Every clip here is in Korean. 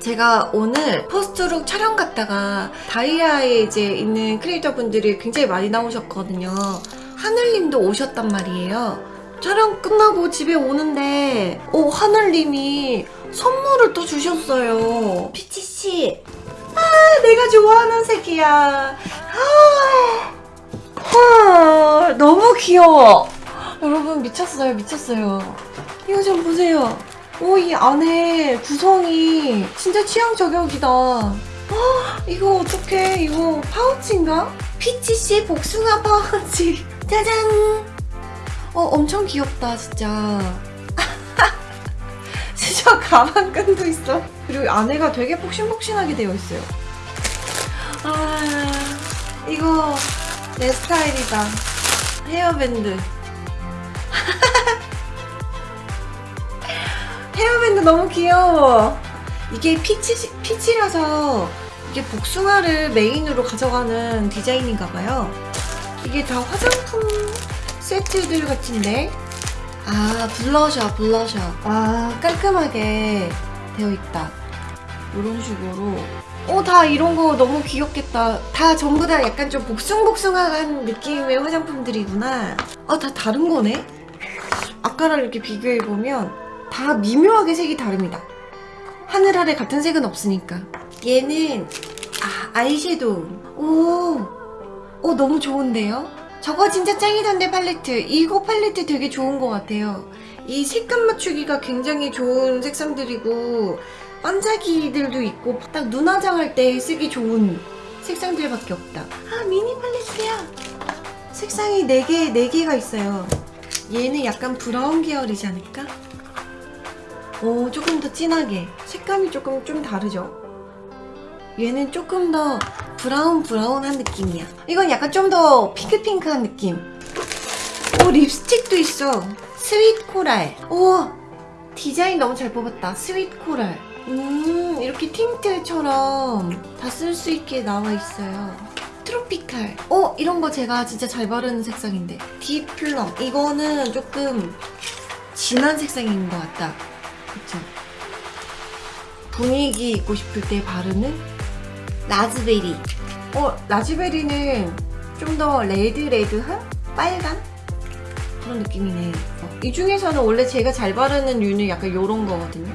제가 오늘 포스트룩 촬영 갔다가 다이아에 이제 있는 크리에이터 분들이 굉장히 많이 나오셨거든요. 하늘님도 오셨단 말이에요. 촬영 끝나고 집에 오는데, 오, 하늘님이 선물을 또 주셨어요. 피치씨. 아, 내가 좋아하는 색이야. 아, 헐, 너무 귀여워. 여러분, 미쳤어요, 미쳤어요. 이거 좀 보세요. 오, 이 안에 구성이 진짜 취향 저격이다. 아, 이거 어떡해. 이거 파우치인가? 피치씨 복숭아 파우치. 짜잔. 어, 엄청 귀엽다, 진짜. 진짜 가방끈도 있어. 그리고 안에가 되게 폭신폭신하게 되어 있어요. 아, 이거 내 스타일이다. 헤어밴드. 헤어밴드 너무 귀여워. 이게 peach, peach라서 이게 복숭아를 메인으로 가져가는 디자인인가 봐요. 이게 다 화장품 세트들 같은데? 아, 블러셔, 블러셔. 아, 깔끔하게 되어 있다. 이런 식으로. 어, 다 이런 거 너무 귀엽겠다. 다 전부 다 약간 좀 복숭복숭한 느낌의 화장품들이구나. 아, 다 다른 거네? 아까랑 이렇게 비교해보면 다 미묘하게 색이 다릅니다. 하늘 아래 같은 색은 없으니까. 얘는, 아, 아이섀도우. 오, 오, 너무 좋은데요? 저거 진짜 짱이던데 팔레트. 이거 팔레트 되게 좋은 것 같아요. 이 색감 맞추기가 굉장히 좋은 색상들이고, 반짝이들도 있고, 딱 눈 화장 할 때 쓰기 좋은 색상들밖에 없다. 아, 미니 팔레트야. 색상이 4개, 4개가 있어요. 얘는 약간 brown 계열이지 않을까? 오, 조금 더 진하게. 색감이 조금 좀 다르죠? 얘는 조금 더 brown brown한 느낌이야. 이건 약간 좀 더 핑크핑크한 느낌. 오, 립스틱도 있어. sweet coral. 오, 디자인 너무 잘 뽑았다. sweet coral. 음, 이렇게 틴트처럼 다 쓸 수 있게 나와 있어요. 트로피칼. 어, 이런 거 제가 진짜 잘 바르는 색상인데. 딥 플럼. 이거는 조금 진한 색상인 것 같다. 그쵸? 분위기 있고 싶을 때 바르는 라즈베리. 어, 라즈베리는 좀 더 레드레드한? 빨간? 그런 느낌이네. 어, 이 중에서는 원래 제가 잘 바르는 류는 약간 요런 거거든요.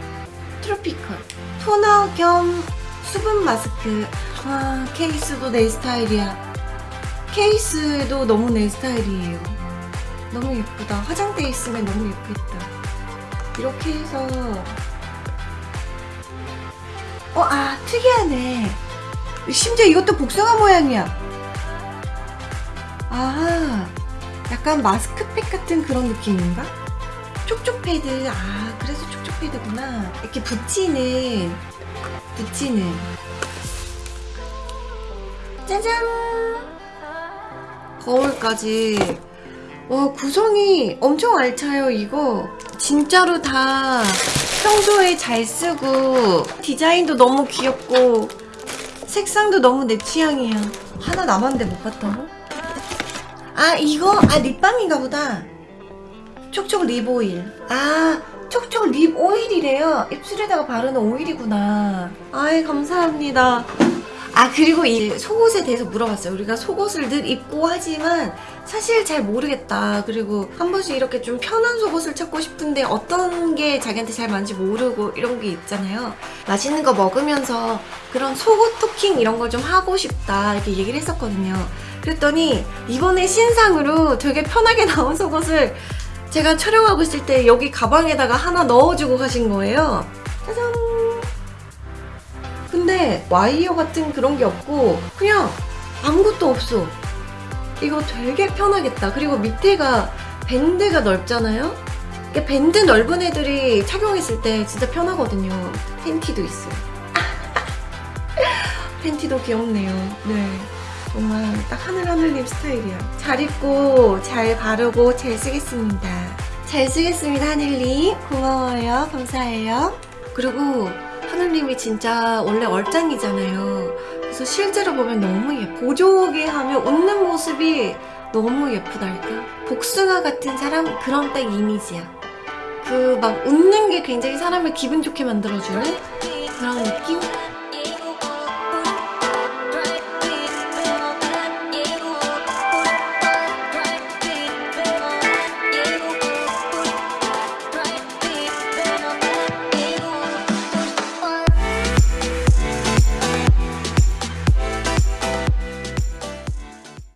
트로피컬. 토너 겸 수분 마스크. 아, 케이스도 내 스타일이야. 케이스도 너무 내 스타일이에요. 너무 예쁘다. 화장대 있으면 너무 예쁘겠다. 이렇게 해서 어, 아, 특이하네. 심지어 이것도 복숭아 모양이야. 아, 약간 마스크팩 같은 그런 느낌인가? 촉촉 패드. 아, 그래서 촉촉 패드구나. 이렇게 붙이는, 붙이는. 짜잔! 거울까지. 와, 구성이 엄청 알차요, 이거. 진짜로 다 평소에 잘 쓰고, 디자인도 너무 귀엽고, 색상도 너무 내 취향이야. 하나 남았는데 못 봤다고? 아, 이거? 아, 립밤인가 보다. 촉촉 립 오일. 아, 촉촉 립 오일이래요. 입술에다가 바르는 오일이구나. 아이, 감사합니다. 아, 그리고 이 속옷에 대해서 물어봤어요. 우리가 속옷을 늘 입고 하지만 사실 잘 모르겠다. 그리고 한 번씩 이렇게 좀 편한 속옷을 찾고 싶은데 어떤 게 자기한테 잘 맞는지 모르고 이런 게 있잖아요. 맛있는 거 먹으면서 그런 속옷 토킹 이런 걸 좀 하고 싶다. 이렇게 얘기를 했었거든요. 그랬더니 이번에 신상으로 되게 편하게 나온 속옷을 제가 촬영하고 있을 때 여기 가방에다가 하나 넣어주고 가신 거예요. 짜잔! 근데 와이어 같은 그런 게 없고 그냥 아무것도 없어. 이거 되게 편하겠다. 그리고 밑에가 밴드가 넓잖아요? 이게 밴드 넓은 애들이 착용했을 때 진짜 편하거든요. 팬티도 있어요. 팬티도 귀엽네요. 네. 정말 딱 하늘하늘님 스타일이야. 잘 입고 잘 바르고 잘 쓰겠습니다. 잘 쓰겠습니다 하늘님. 고마워요. 감사해요. 그리고 하늘님이 진짜 원래 얼짱이잖아요. 그래서 실제로 보면 너무 예뻐. 보조개 하면 웃는 모습이 너무 예쁘달까? 복숭아 같은 사람 그런 딱 이미지야. 그 막 웃는 게 굉장히 사람을 기분 좋게 만들어주는 그런 느낌?